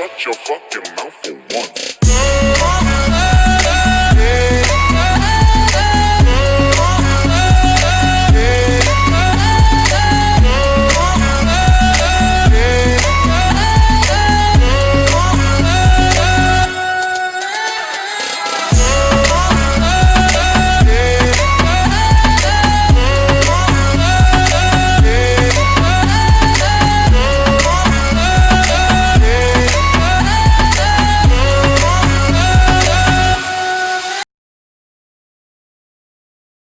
shut your fucking mouth for once.